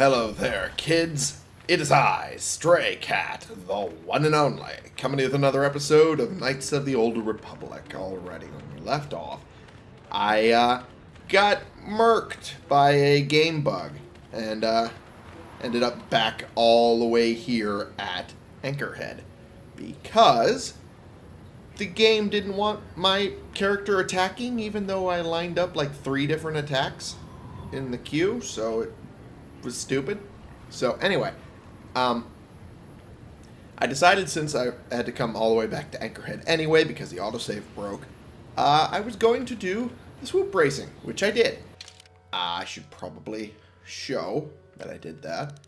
Hello there, kids. It is I, Stray Cat, the one and only, coming with another episode of Knights of the Old Republic. Already, when we left off, I uh, got murked by a game bug and uh, ended up back all the way here at Anchorhead because the game didn't want my character attacking, even though I lined up like three different attacks in the queue, so it was stupid. So anyway, um, I decided since I had to come all the way back to Anchorhead anyway because the autosave broke, uh, I was going to do the swoop racing, which I did. I should probably show that I did that.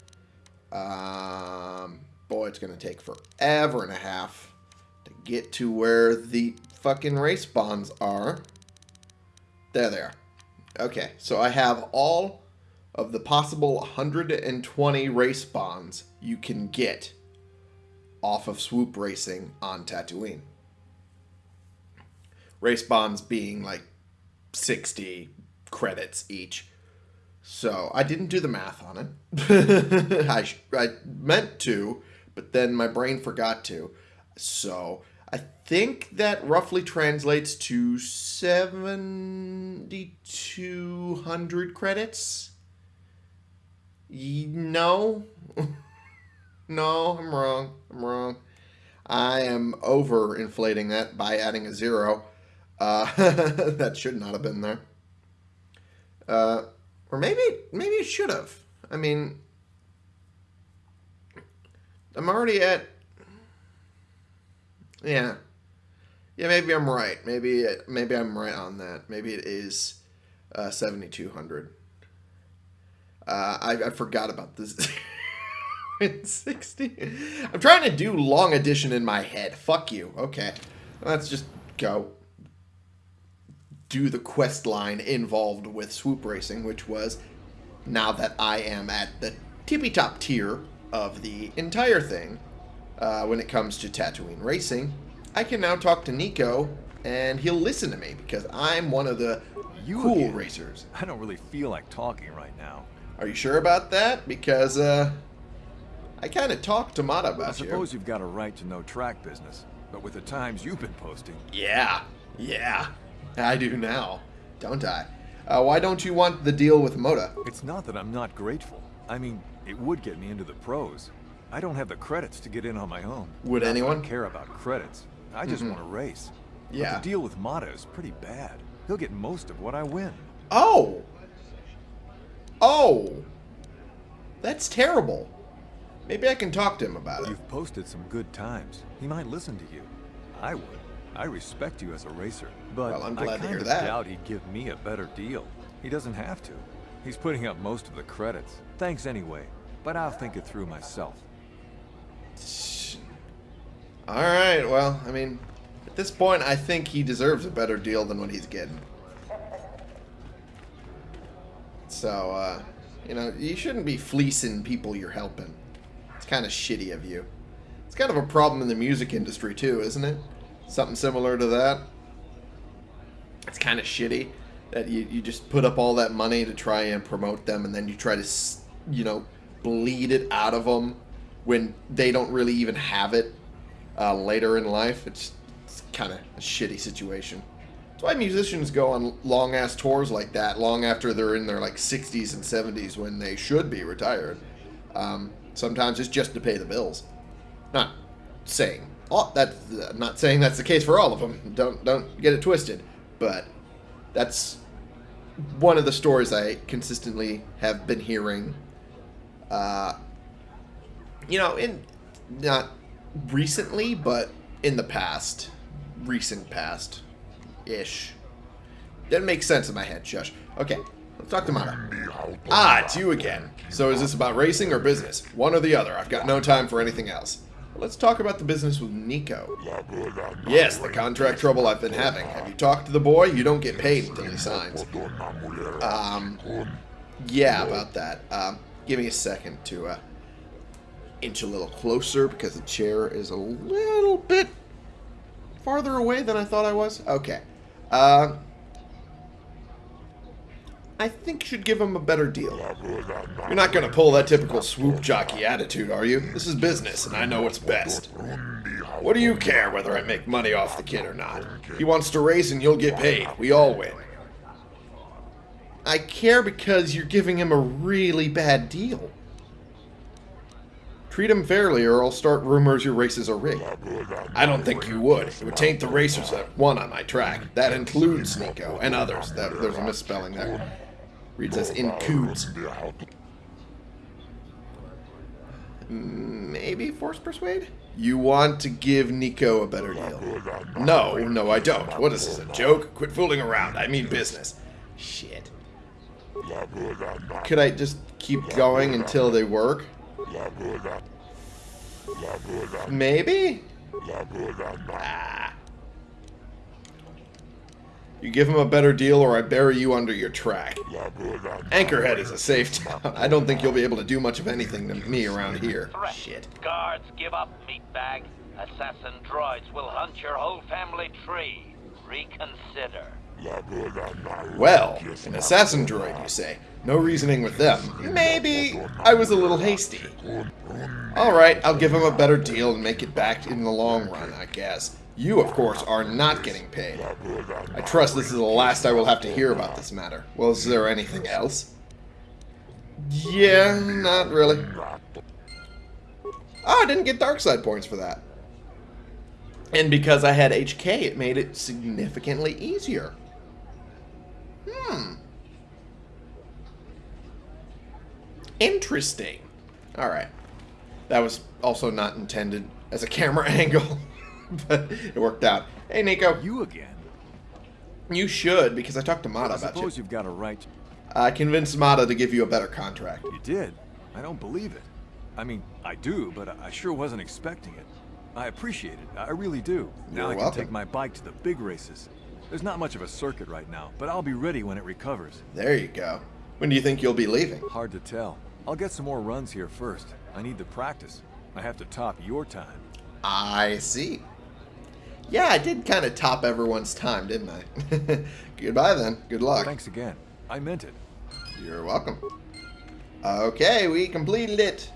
Um, boy, it's going to take forever and a half to get to where the fucking race bonds are. There they are. Okay, so I have all of the possible 120 race bonds you can get off of swoop racing on Tatooine. Race bonds being like 60 credits each. So I didn't do the math on it. I, I meant to, but then my brain forgot to. So I think that roughly translates to 7,200 credits. No. no, I'm wrong. I'm wrong. I am over inflating that by adding a zero. Uh, that should not have been there. Uh, or maybe, maybe it should have. I mean, I'm already at. Yeah, yeah. Maybe I'm right. Maybe, maybe I'm right on that. Maybe it is uh, 7,200. Uh, I, I forgot about this. 60. I'm trying to do long addition in my head. Fuck you. Okay. Let's just go do the quest line involved with swoop racing, which was now that I am at the tippy top tier of the entire thing uh, when it comes to Tatooine racing, I can now talk to Nico and he'll listen to me because I'm one of the you cool again. racers. I don't really feel like talking right now. Are you sure about that? Because, uh, I kind of talked to Motta about I suppose you. have got a right to know track business, but with the times you've been posting... Yeah, yeah, I do now, don't I? Uh, why don't you want the deal with Motta? It's not that I'm not grateful. I mean, it would get me into the pros. I don't have the credits to get in on my own. Would anyone? care about credits. I just mm -hmm. want to race. Yeah. But the deal with Motta is pretty bad. He'll get most of what I win. Oh! Oh! That's terrible. Maybe I can talk to him about it. You've posted some good times. He might listen to you. I would. I respect you as a racer. But well, I'm glad I to hear that. doubt he'd give me a better deal. He doesn't have to. He's putting up most of the credits. Thanks anyway, but I'll think it through myself. Alright, well, I mean, at this point, I think he deserves a better deal than what he's getting. So, uh, you know, you shouldn't be fleecing people you're helping. It's kind of shitty of you. It's kind of a problem in the music industry too, isn't it? Something similar to that. It's kind of shitty that you, you just put up all that money to try and promote them and then you try to, you know, bleed it out of them when they don't really even have it uh, later in life. It's, it's kind of a shitty situation. That's why musicians go on long ass tours like that long after they're in their like 60s and 70s when they should be retired. Um, sometimes it's just to pay the bills. Not saying that's uh, not saying that's the case for all of them. Don't don't get it twisted. But that's one of the stories I consistently have been hearing. Uh, you know, in not recently, but in the past, recent past ish. Didn't make sense in my head, shush. Okay, let's talk to Motta. Ah, it's you again. So is this about racing or business? One or the other. I've got no time for anything else. Let's talk about the business with Nico. Yes, the contract trouble I've been having. Have you talked to the boy? You don't get paid until he signs. Um, yeah, about that. Um, give me a second to uh, inch a little closer because the chair is a little bit farther away than I thought I was? Okay. Uh, I think you should give him a better deal. You're not going to pull that typical swoop jockey attitude, are you? This is business, and I know what's best. What do you care whether I make money off the kid or not? He wants to race and you'll get paid. We all win. I care because you're giving him a really bad deal. Treat him fairly or I'll start rumors your races are rigged. I don't think you would. It would taint the racers that won on my track. That includes Nico and others. That, there's a misspelling there. Reads as includes. Maybe force persuade? You want to give Nico a better deal. No, no I don't. What is this, a joke? Quit fooling around. I mean business. Shit. Could I just keep going until they work? Maybe? Ah. You give him a better deal or I bury you under your track. Anchorhead is a safe town. I don't think you'll be able to do much of anything to me around here. Threat. Shit. Guards, give up, meatbag. Assassin droids will hunt your whole family tree. Reconsider. Well, an assassin droid, you say. No reasoning with them. Maybe I was a little hasty. Alright, I'll give him a better deal and make it back in the long run, I guess. You, of course, are not getting paid. I trust this is the last I will have to hear about this matter. Well, is there anything else? Yeah, not really. Oh, I didn't get dark side points for that. And because I had HK, it made it significantly easier. Hmm. Interesting. Alright. That was also not intended as a camera angle, but it worked out. Hey, Nico. You again? You should, because I talked to Motta about you. I suppose you've got a right. I convinced Motta to give you a better contract. You did? I don't believe it. I mean, I do, but I sure wasn't expecting it. I appreciate it. I really do. Now You're I can take my bike to the big races. There's not much of a circuit right now, but I'll be ready when it recovers. There you go. When do you think you'll be leaving? Hard to tell. I'll get some more runs here first. I need the practice. I have to top your time. I see. Yeah, I did kind of top everyone's time, didn't I? Goodbye then. Good luck. Thanks again. I meant it. You're welcome. Okay, we completed it.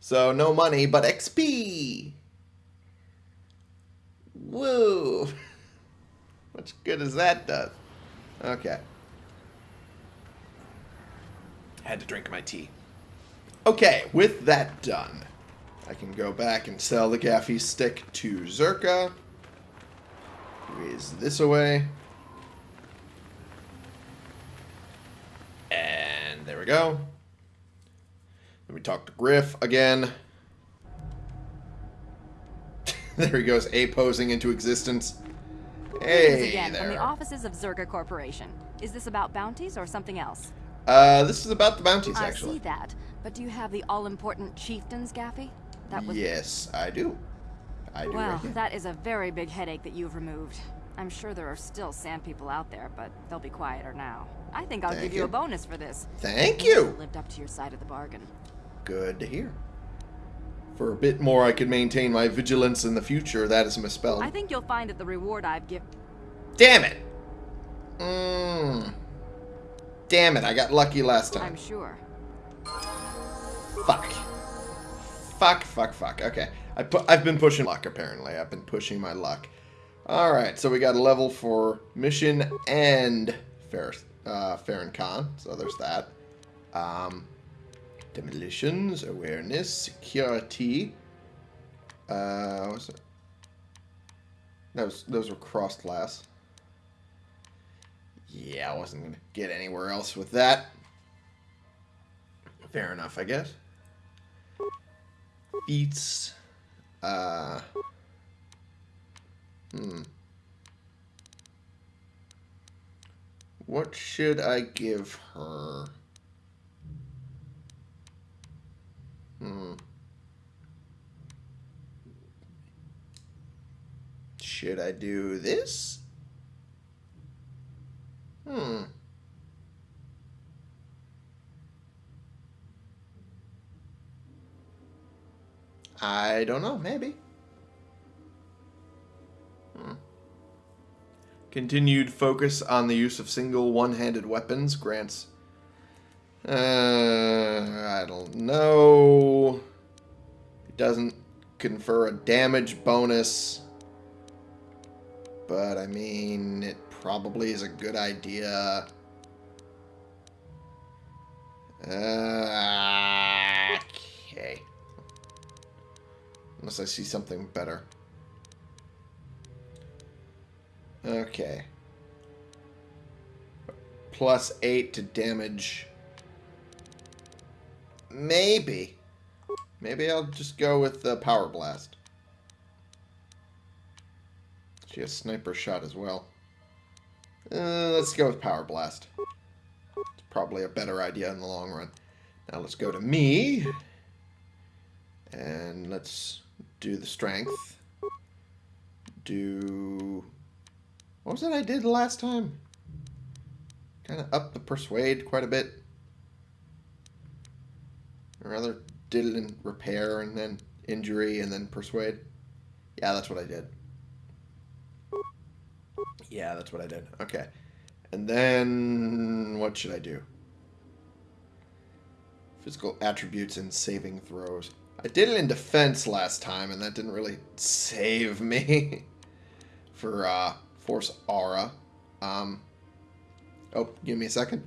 So no money, but XP. Woo. Much good as that does. Okay. Had to drink my tea. Okay, with that done, I can go back and sell the Gaffi stick to Czerka. Raise this away. And there we go. Then we talk to Griff again. there he goes, A posing into existence. Hey again from the offices of Czerka Corporation. Is this about bounties or something else? Uh, this is about the bounties, actually. I see that, but do you have the all-important chieftains, Gaffi? That was Yes, I do. I do. well. right. That is a very big headache that you've removed. I'm sure there are still sand people out there, but they'll be quieter now. I think I'll Thank give you. you. a bonus for this. Thank You you. lived up to your side of the bargain. Good to hear. For a bit more, I could maintain my vigilance in the future. That is misspelled. I think you'll find that the reward I've given. Damn it. Mmm. Damn it, I got lucky last time. I'm sure. Fuck. Fuck, fuck, fuck. Okay. I pu I've been pushing luck, apparently. I've been pushing my luck. Alright, so we got a level for mission and Fair, uh, Khan. So there's that. Um, demolitions, awareness, security. Uh, what's it? Those, those were cross class. Yeah, I wasn't going to get anywhere else with that. Fair enough, I guess. Feats. Uh. Hmm. What should I give her? Hmm. Should I do this? Hmm. I don't know. Maybe. Hmm. Continued focus on the use of single one-handed weapons grants Uh, I don't know. It doesn't confer a damage bonus. But, I mean, it probably is a good idea. Uh. Unless I see something better. Okay. Plus 8 to damage. Maybe. Maybe I'll just go with the Power Blast. She has Sniper Shot as well. Uh, let's go with Power Blast. It's probably a better idea in the long run. Now let's go to me. And let's do the Strength. Do... What was it I did last time? Kind of up the Persuade quite a bit. Or rather, did it in Repair and then Injury and then Persuade. Yeah, that's what I did. Yeah, that's what I did. Okay. And then what should I do? Physical attributes and saving throws. I did it in defense last time, and that didn't really save me for uh, Force Aura. Um, oh, give me a second.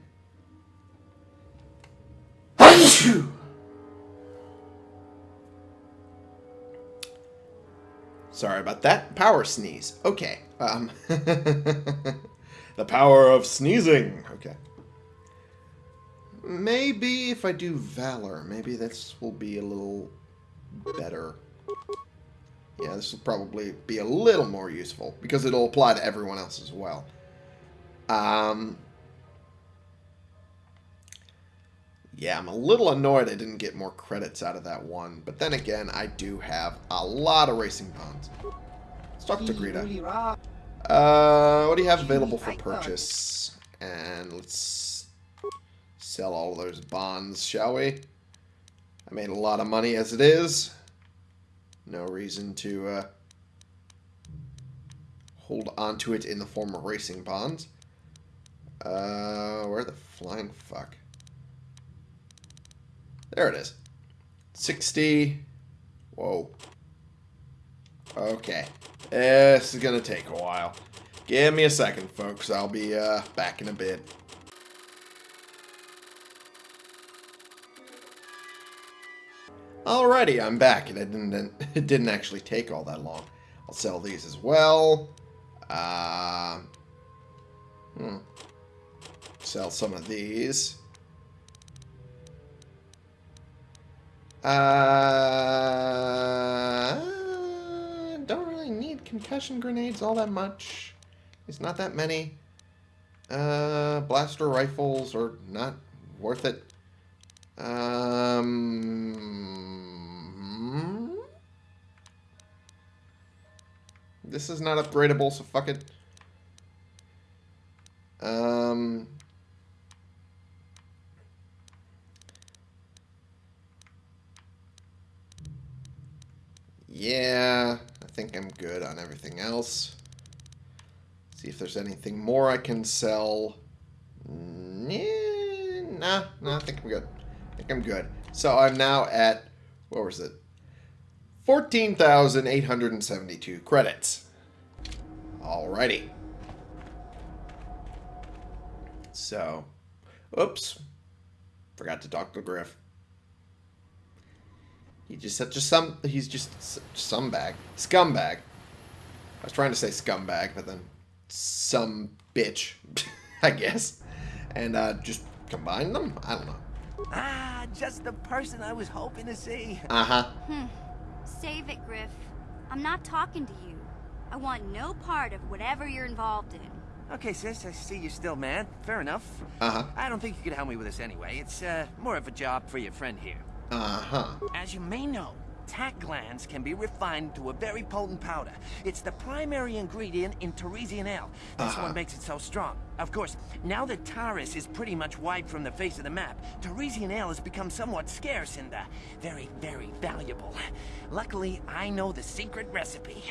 Sorry about that. Power sneeze. Okay. Um, the power of sneezing. Okay. Maybe if I do Valor, maybe this will be a little better. Yeah, this will probably be a little more useful because it'll apply to everyone else as well. Um, yeah, I'm a little annoyed I didn't get more credits out of that one. But then again, I do have a lot of racing bonds. Let's talk to Greta. Uh, what do you have available for purchase? And let's sell all those bonds, shall we? I made a lot of money as it is. No reason to uh, hold onto it in the form of racing bonds. Uh, where the flying fuck? There it is. 60. Whoa. Okay. This is going to take a while. Give me a second, folks. I'll be uh, back in a bit. Alrighty, I'm back, and it didn't, it didn't actually take all that long. I'll sell these as well. Uh, hmm. Sell some of these. Uh, don't really need concussion grenades all that much. It's not that many. Uh, blaster rifles are not worth it. Um, this is not upgradable, so fuck it. Um, yeah, I think I'm good on everything else. See if there's anything more I can sell. Nah, nah, nah, I think I'm good. Think I'm good. So I'm now at, what was it? 14,872 credits. Alrighty. So, oops. Forgot to talk to Griff. He just such a some. He's just some bag, scumbag. I was trying to say scumbag, but then some bitch, I guess, and uh, just combine them. I don't know. Ah, just the person I was hoping to see. Uh huh. Hmm. Save it, Griff. I'm not talking to you. I want no part of whatever you're involved in. Okay, sis, I see you're still mad. Fair enough. Uh huh. I don't think you could help me with this anyway. It's uh, more of a job for your friend here. Uh huh. As you may know, tach glands can be refined to a very potent powder. It's the primary ingredient in Tarisian ale. That's Uh-huh. what makes it so strong. Of course, now that Taris is pretty much wiped from the face of the map, Tarisian ale has become somewhat scarce and uh, very, very valuable. Luckily, I know the secret recipe.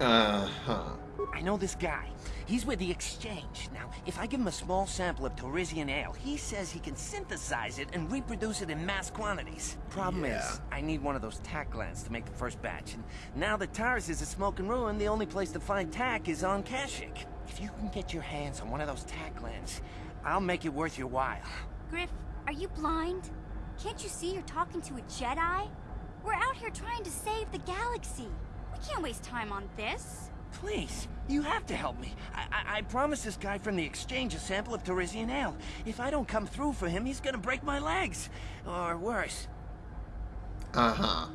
Uh-huh. I know this guy. He's with the Exchange. Now, if I give him a small sample of Tarisian ale, he says he can synthesize it and reproduce it in mass quantities. Problem Yeah. is, I need one of those tach glands to make the first batch, and now that Taris is a smoking ruin, the only place to find tach is on Kashyyyk. If you can get your hands on one of those tach glands, I'll make it worth your while. Griff, are you blind? Can't you see you're talking to a Jedi? We're out here trying to save the galaxy. We can't waste time on this. Please, you have to help me. I, I, I promised this guy from the exchange a sample of Tarisian ale. If I don't come through for him, he's gonna break my legs. Or worse. Uh-huh.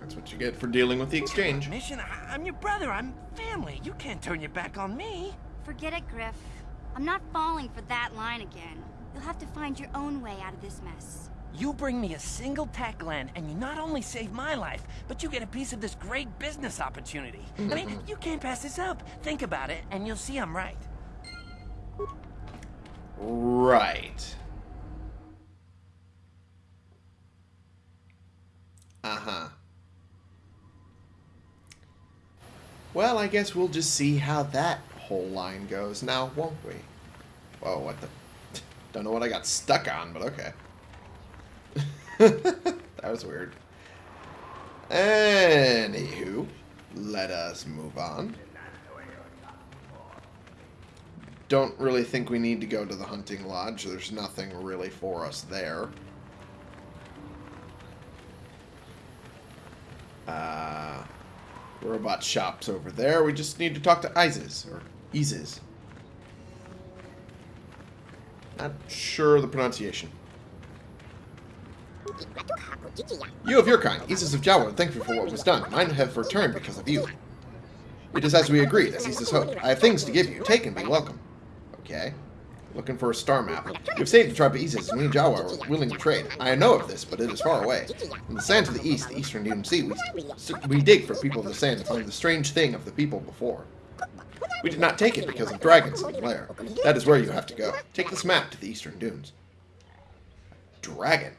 That's what you get for dealing with the exchange. Mission, I, I'm your brother. I'm family. You can't turn your back on me. Forget it, Griff. I'm not falling for that line again. You'll have to find your own way out of this mess. You bring me a single tach gland, and you not only save my life, but you get a piece of this great business opportunity. I mean, you can't pass this up. Think about it, and you'll see I'm right. Right. Uh-huh. Well, I guess we'll just see how that whole line goes now, won't we? Whoa, what the... Don't know what I got stuck on, but okay. that was weird. Anywho, let us move on. Don't really think we need to go to the hunting lodge. There's nothing really for us there. Uh, robot shops over there. We just need to talk to Isis or Isis. Not sure the pronunciation. You of your kind, Isis of Jawa, thank you for what was done. Mine have returned because of you. It is as we agreed, as Isis hoped. I have things to give you. Take and be welcome. Okay. Looking for a star map. You have saved the tribe of Isis, and we and Jawa are willing to trade. I know of this, but it is far away. In the sands of the east, the eastern Dune Sea, we, we dig for people of the sand to find the strange thing of the people before. We did not take it because of dragons in the lair. That is where you have to go. Take this map to the eastern dunes. Dragon.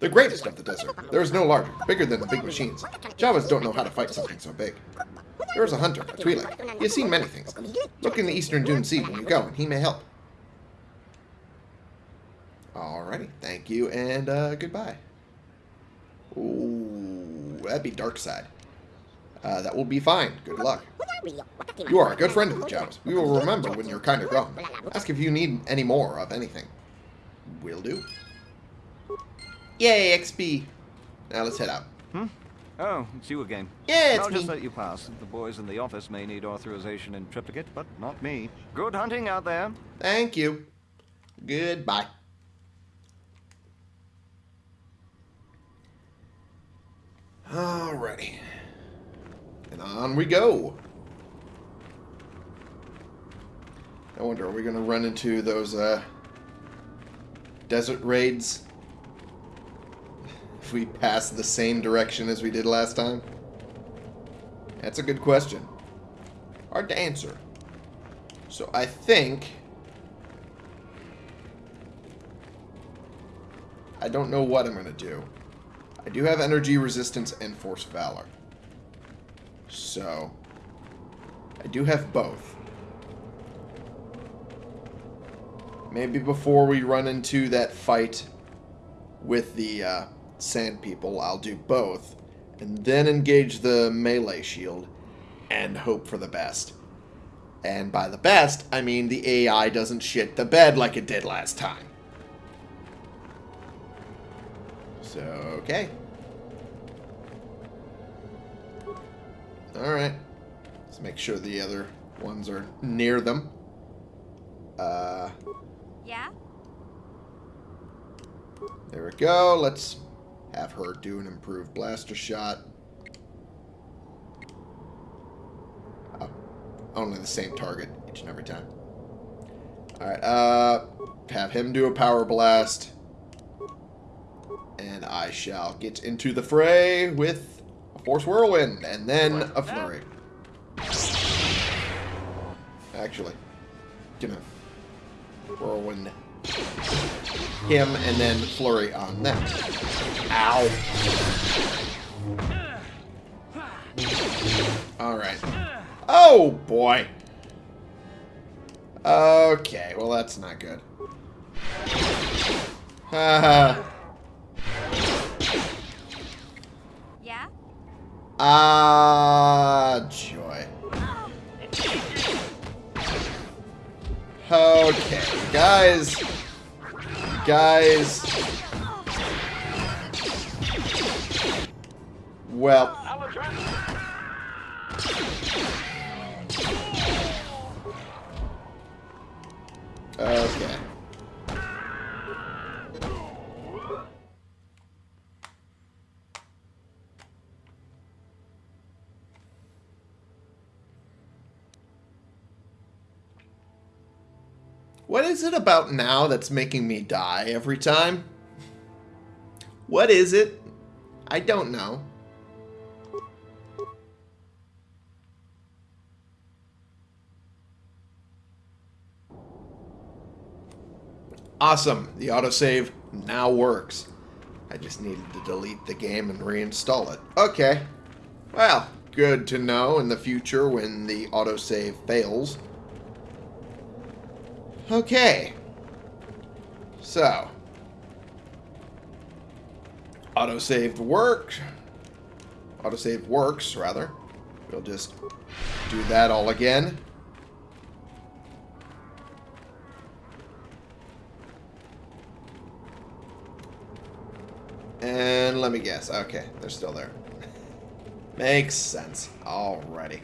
The greatest of the desert. There is no larger, bigger than the big machines. Jawas don't know how to fight something so big. There is a hunter, a Twi'lek. He has seen many things. Look in the eastern dune sea when you go, and he may help. Alrighty, thank you, and uh, goodbye. Ooh, that'd be dark side. Uh, that will be fine. Good luck. You are a good friend of the Jawas. We will remember when you're kind of gone. Ask if you need any more of anything. Will do. Yay, XP. Now let's head out. Hmm? Oh, it's you again. Yeah, it's I'll just let you pass. The boys in the office may need authorization in triplicate, but not me. Good hunting out there. Thank you. Goodbye. Alrighty. And on we go. I wonder, are we going to run into those uh, desert raids? We pass the same direction as we did last time? That's a good question. Hard to answer. So I think... I don't know what I'm going to do. I do have energy resistance and force valor. So... I do have both. Maybe before we run into that fight with the uh, sand people, I'll do both. And then engage the melee shield and hope for the best. And by the best, I mean the AI doesn't shit the bed like it did last time. So, okay. Alright. Let's make sure the other ones are near them. Uh, Yeah? there we go. Let's have her do an improved blaster shot. Oh, only the same target each and every time. Alright, uh, have him do a power blast. And I shall get into the fray with a Force Whirlwind and then a Flurry. Actually, gonna Whirlwind him and then Flurry on them. Ow. Alright. Oh, boy. Okay, well, that's not good. Haha. Yeah? Ah, joy. Okay, guys. Guys. Well, okay. What is it about now that's making me die every time? What is it? I don't know. Awesome. The autosave now works. I just needed to delete the game and reinstall it. Okay. Well, good to know in the future when the autosave fails. Okay. So. Autosaved work. Autosave works, rather. We'll just do that all again. And let me guess. Okay, they're still there. Makes sense. Alrighty.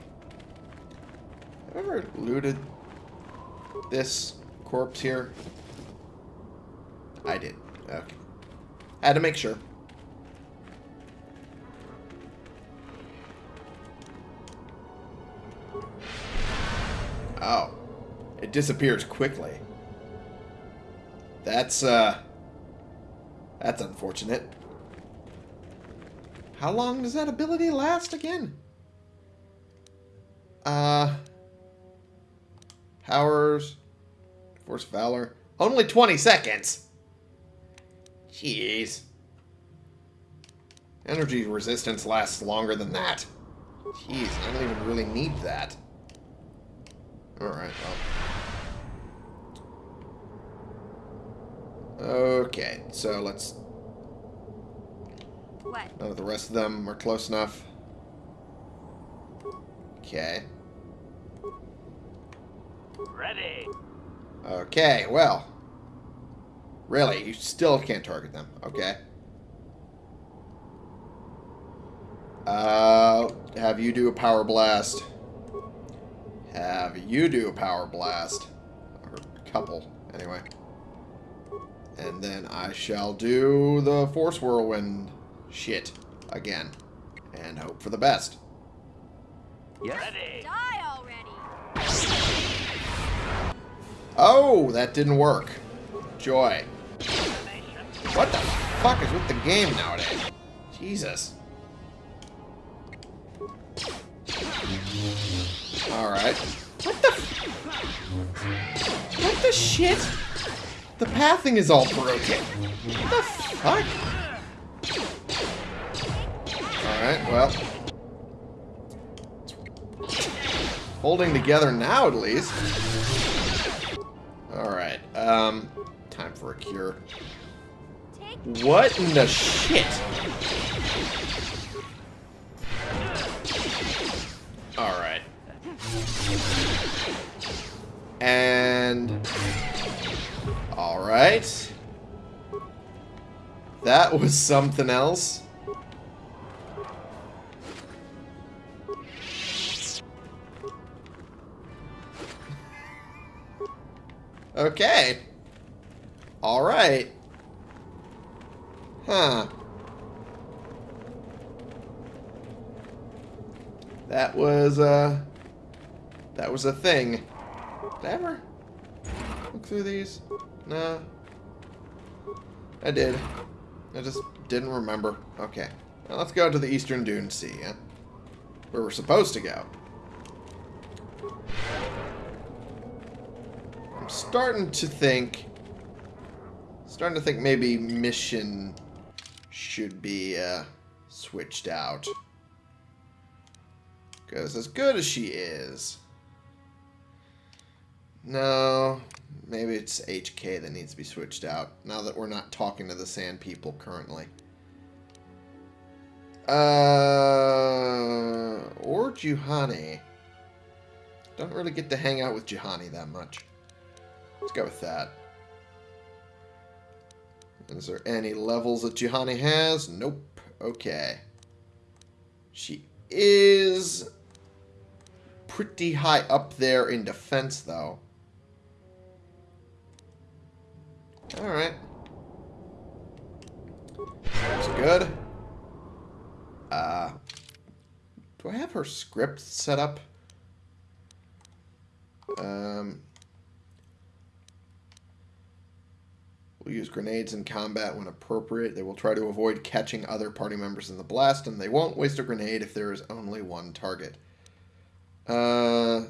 Have I ever looted this corpse here? I did. Okay. Had to make sure. Oh. It disappears quickly. That's, uh... That's unfortunate. How long does that ability last again? Uh... Powers... Force Valor. Only 20 seconds! Jeez. Energy resistance lasts longer than that. Jeez, I don't even really need that. Alright, well. Okay, so let's... What? None of the rest of them are close enough. Okay. Ready. Okay, well. Really, you still can't target them. Okay. Uh, have you do a power blast. Have you do a power blast. Or a couple, anyway. And then I shall do the Force Whirlwind shit again. And hope for the best. Yes? Ready. Die Oh, that didn't work. Joy. What the fuck is with the game nowadays? Jesus. Alright. What the... What the shit? The pathing is all broken. What the fuck? Alright, well. Holding together now, at least. Alright, um... Time for a cure. What in the shit? Alright. And... Alright. That was something else. Okay. Alright. Huh. That was, uh... That was a thing. Did I ever look through these? No. I did. I just didn't remember. Okay. Let's go to the Eastern Dune Sea, yeah? Where we're supposed to go. Starting to think... Starting to think maybe mission should be uh, switched out. Because as good as she is... No, maybe it's HK that needs to be switched out. Now that we're not talking to the Sand People currently. Uh, or Juhani. Don't really get to hang out with Juhani that much. Let's go with that. Is there any levels that Juhani has? Nope. Okay. She is pretty high up there in defense, though. Alright. That's good. Uh, do I have her script set up? Um, will use grenades in combat when appropriate. They will try to avoid catching other party members in the blast, and they won't waste a grenade if there is only one target. Uh,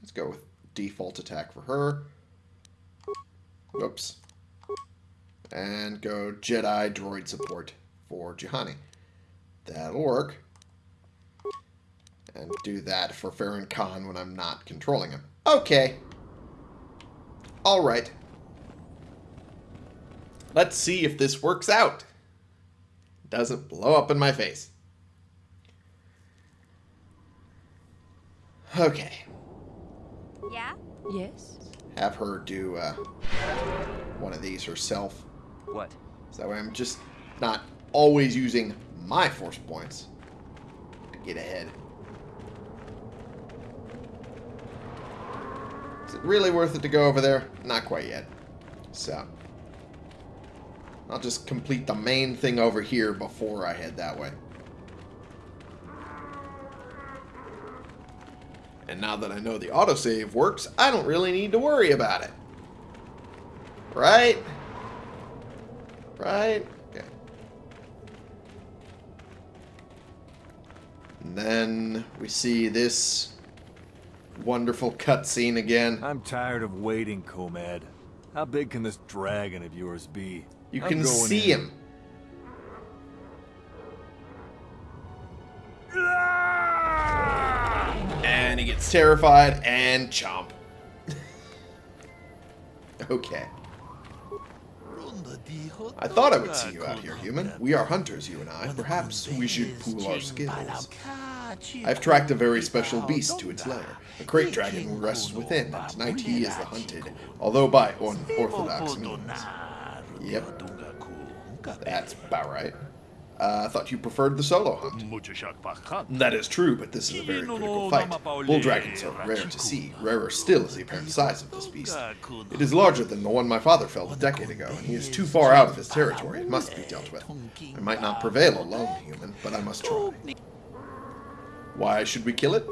let's go with default attack for her. Whoops. And go Jedi droid support for Juhani. That'll work. And do that for Farron Khan when I'm not controlling him. Okay. Alright. Let's see if this works out. Doesn't blow up in my face. Okay. Yeah? Yes? Have her do uh, one of these herself. What? So that way I'm just not always using my force points to get ahead. It really worth it to go over there? Not quite yet. So, I'll just complete the main thing over here before I head that way. And now that I know the autosave works, I don't really need to worry about it. Right? Right? Okay. And then we see this wonderful cutscene again. I'm tired of waiting, Komad. How big can this dragon of yours be? You I'm can see in. him. And he gets terrified and chomp. okay. I thought I would see you out here, human. We are hunters, you and I. Perhaps we should pool our skills. I've tracked a very special beast to its lair, a great dragon who rests within, and tonight he is the hunted, although by unorthodox means. Yep, that's about right. Uh, I thought you preferred the solo hunt. That is true, but this is a very critical fight. Bull dragons are rare to see. Rarer still is the apparent size of this beast. It is larger than the one my father felled a decade ago, and he is too far out of his territory. It must be dealt with. I might not prevail alone, human, but I must try. Why should we kill it?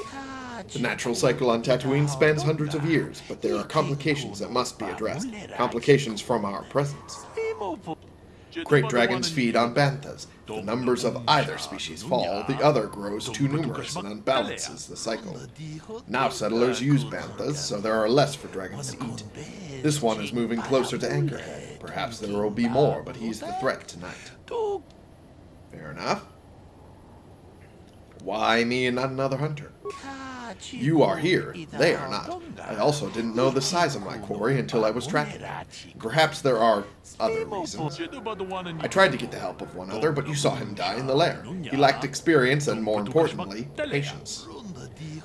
The natural cycle on Tatooine spans hundreds of years, but there are complications that must be addressed. Complications from our presence. Great dragons feed on banthas. The numbers of either species fall, the other grows too numerous and unbalances the cycle. Now settlers use banthas, so there are less for dragons to eat. This one is moving closer to Anchorhead. Perhaps there will be more, but he's the threat tonight. Fair enough. Why me and not another hunter? You are here. They are not. I also didn't know the size of my quarry until I was tracking it. Perhaps there are other reasons. I tried to get the help of one other, but you saw him die in the lair. He lacked experience and, more importantly, patience.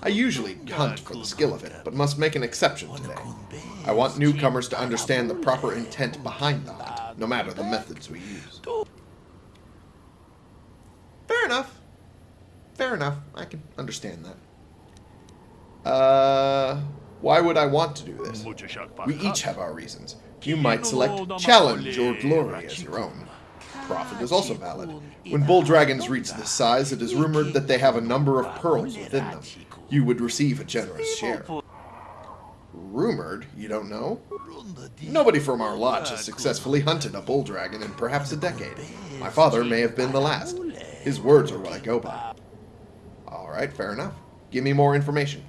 I usually hunt for the skill of it, but must make an exception today. I want newcomers to understand the proper intent behind the hunt, no matter the methods we use. Fair enough. Fair enough. I can understand that. Uh, why would I want to do this? We each have our reasons. You might select challenge or glory as your own. Profit is also valid. When bull dragons reach this size, it is rumored that they have a number of pearls within them. You would receive a generous share. Rumored? You don't know? Nobody from our lodge has successfully hunted a bull dragon in perhaps a decade. My father may have been the last. His words are what I go by. Alright, fair enough. Give me more information.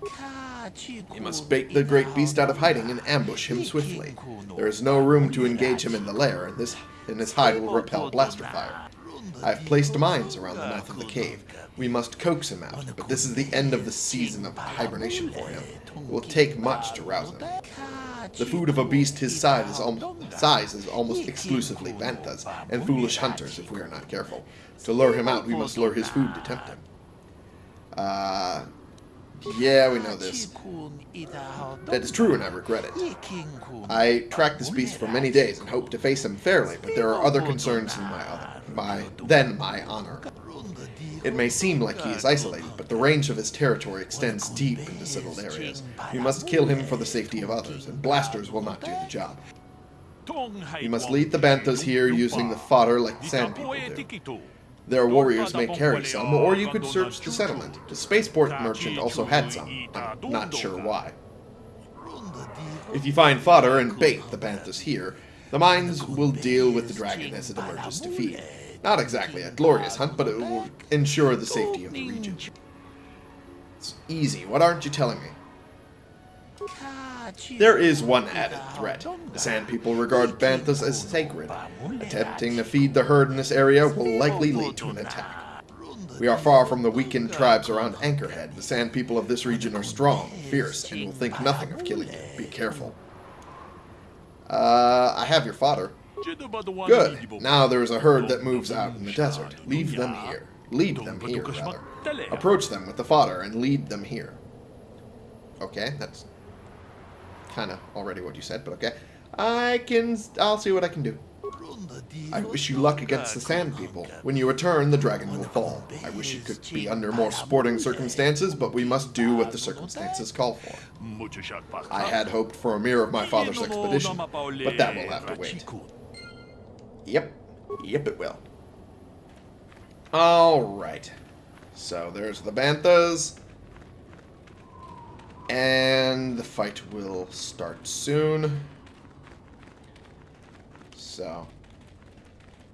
You must bait the great beast out of hiding and ambush him swiftly. There is no room to engage him in the lair, and this and his hide will repel blaster fire. I have placed mines around the mouth of the cave. We must coax him out, but this is the end of the season of hibernation for him. It will take much to rouse him. The food of a beast his size is, al- size is almost exclusively banthas and foolish hunters if we are not careful. To lure him out, we must lure his food to tempt him. Uh, yeah, we know this. That is true, and I regret it. I tracked this beast for many days and hope to face him fairly, but there are other concerns than my other, my than my honor. It may seem like he is isolated, but the range of his territory extends deep into settled areas. We must kill him for the safety of others, and blasters will not do the job. We must lead the Banthas here using the fodder like the Sand People do. Their warriors may carry some, or you could search the settlement. The spaceport merchant also had some. I'm not sure why. If you find fodder and bait the Banthas here, the mines will deal with the dragon as it emerges to feed. Not exactly a glorious hunt, but it will ensure the safety of the region. It's easy. What aren't you telling me? There is one added threat. The Sand People regard Banthas as sacred. Attempting to feed the herd in this area will likely lead to an attack. We are far from the weakened tribes around Anchorhead. The Sand People of this region are strong, fierce, and will think nothing of killing you. Be careful. Uh, I have your fodder. Good. Now there is a herd that moves out in the desert. Leave them here. Lead them here, rather. Approach them with the fodder and lead them here. Okay, that's kind of already what you said, but okay. I can... I'll see what I can do. I wish you luck against the Sand People. When you return, the dragon will fall. I wish it could be under more sporting circumstances, but we must do what the circumstances call for. I had hoped for a mirror of my father's expedition, but that will have to wait. Yep. Yep, it will. Alright. So there's the Banthas. And the fight will start soon. So,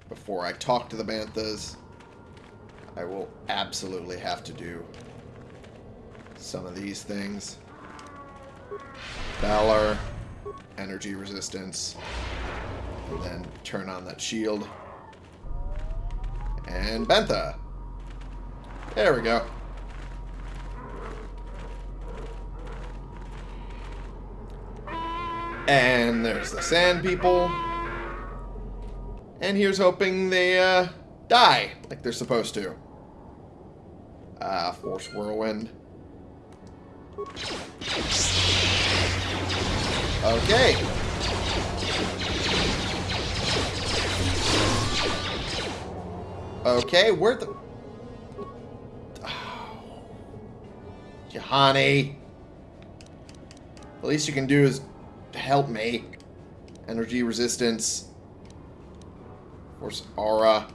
before I talk to the Banthas, I will absolutely have to do some of these things. Valor, energy resistance, and then turn on that shield. And Bantha. There we go. And there's the sand people. And here's hoping they uh, die like they're supposed to. Ah, uh, Force Whirlwind. Okay. Okay, where the... Oh. Juhani. The least you can do is help me. Energy resistance. Force aura.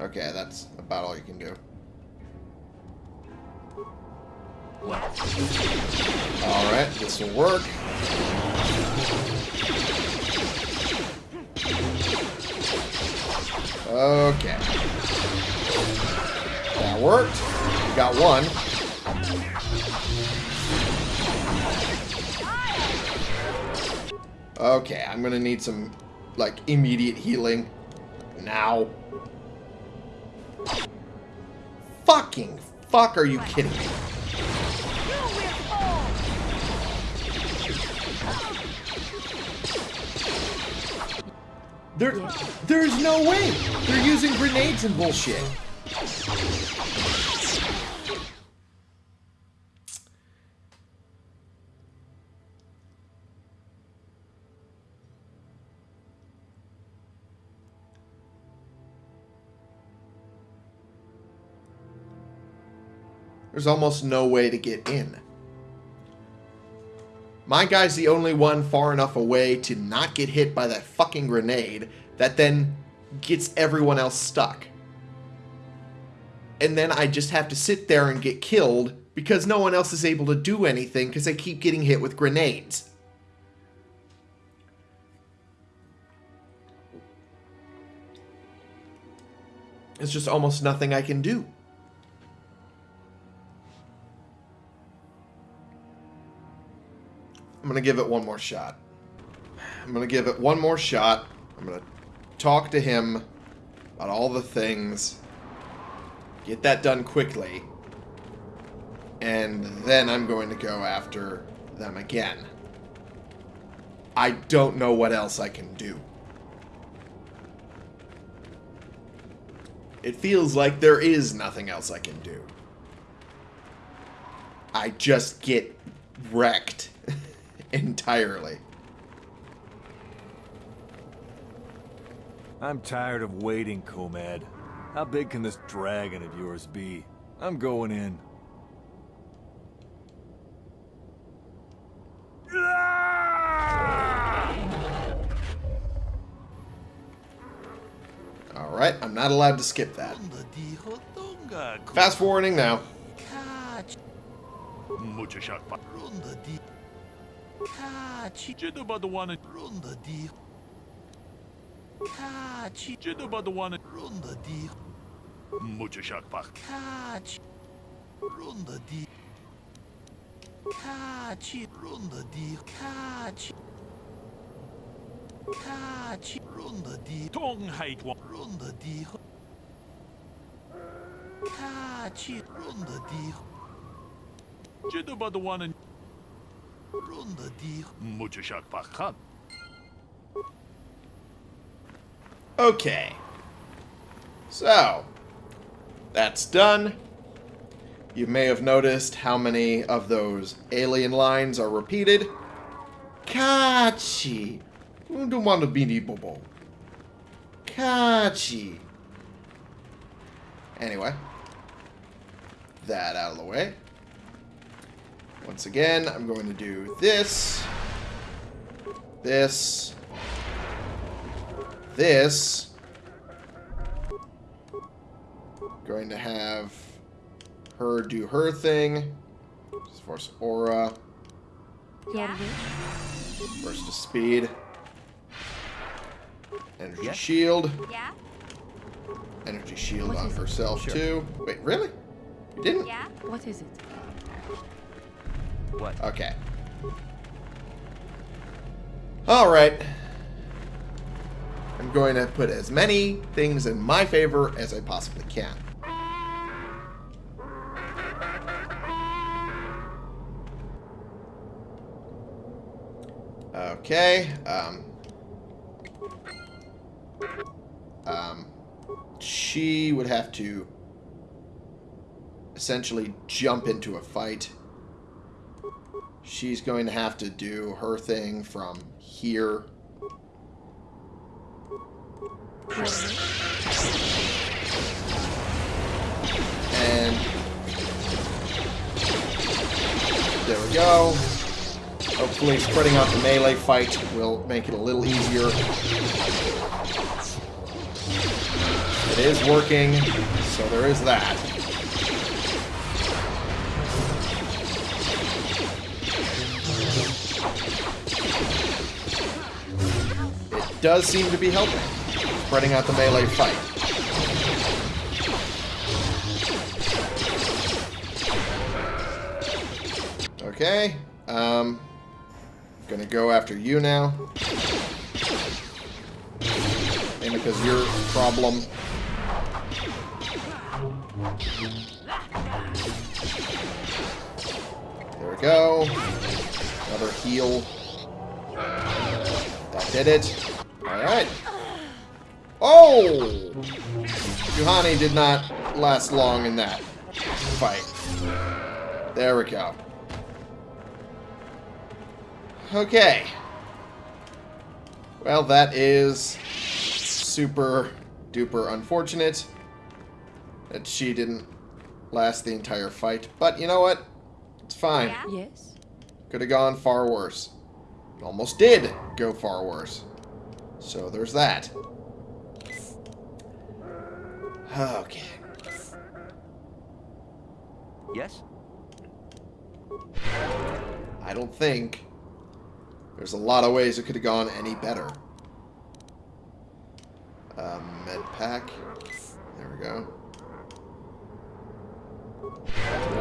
Okay, that's about all you can do. Alright, this will work. Okay. That worked. We Got one. Okay, I'm gonna need some, like, immediate healing. Now. Fucking fuck, are you kidding me? There, there's no way. They're using grenades and bullshit. There's almost no way to get in. My guy's the only one far enough away to not get hit by that fucking grenade that then gets everyone else stuck. And then I just have to sit there and get killed because no one else is able to do anything because they keep getting hit with grenades. There's just almost nothing I can do. I'm going to give it one more shot. I'm going to give it one more shot. I'm going to talk to him about all the things. Get that done quickly. And then I'm going to go after them again. I don't know what else I can do. It feels like there is nothing else I can do. I just get wrecked entirely. I'm tired of waiting, Komad. How big can this dragon of yours be? I'm going in. Alright, I'm not allowed to skip that. Fast forwarding now. Mucho shakpa. Runda di. Kachi. Jiddu badawana. Runda di. Kachi. Jiddu badawana. Runda di. Mucho shakpa. Kachi. Runda di. Kachi. Runda di. Kachi. Kachi. Runda di. Tong hait wa. Runda di. Kachi. Runda di. Okay. So, that's done. You may have noticed how many of those alien lines are repeated. Kachi. Don't want to be bobo. Kachi. Anyway. That out of the way. Once again, I'm going to do this. This. This. Going to have her do her thing. Force aura. Yeah? Burst of speed. Energy shield. Yeah? Energy shield on herself too. Wait, really? You didn't? Yeah? What is it? What? Okay. Alright. I'm going to put as many things in my favor as I possibly can. Okay. Um, um, she would have to essentially jump into a fight. She's going to have to do her thing from here. And there we go. Hopefully spreading out the melee fight will make it a little easier. It is working, so there is that. Does seem to be helping, spreading out the melee fight. Okay, um, gonna go after you now. Because you're a problem. There we go. Another heal. That did it. Alright. Oh! Juhani did not last long in that fight. There we go. Okay. Well, that is super duper unfortunate that she didn't last the entire fight. But you know what? It's fine. Yeah? Yes? Could have gone far worse. Almost did go far worse. So there's that. Okay. Yes? I don't think there's a lot of ways it could have gone any better. Uh, med pack. There we go.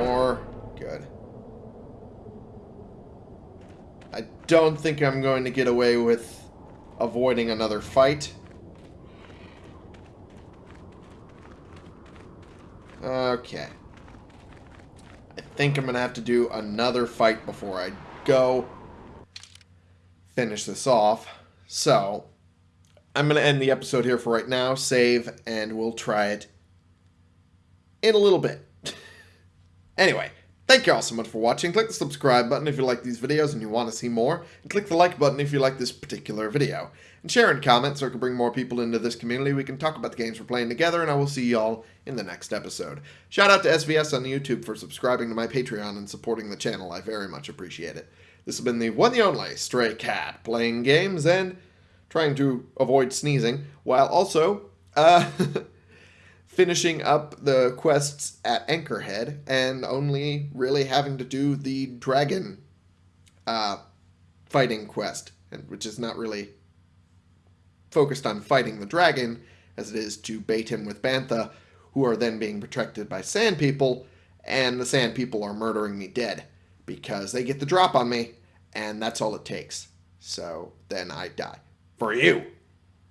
More. Good. I don't think I'm going to get away with avoiding another fight. Okay. I think I'm going to have to do another fight before I go finish this off. So, I'm going to end the episode here for right now, save, and we'll try it in a little bit. anyway, thank you all so much for watching. Click the subscribe button if you like these videos and you want to see more. And click the like button if you like this particular video. And share and comment so I can bring more people into this community. We can talk about the games we're playing together, and I will see y'all in the next episode. Shout out to SVS on YouTube for subscribing to my Patreon and supporting the channel. I very much appreciate it. This has been the one the only Stray Cat, playing games and trying to avoid sneezing, while also uh, finishing up the quests at Anchorhead and only really having to do the dragon uh, fighting quest, and which is not really focused on fighting the dragon as it is to bait him with Bantha, who are then being protected by Sand People, and the Sand People are murdering me dead because they get the drop on me, and that's all it takes. So then I die. For you.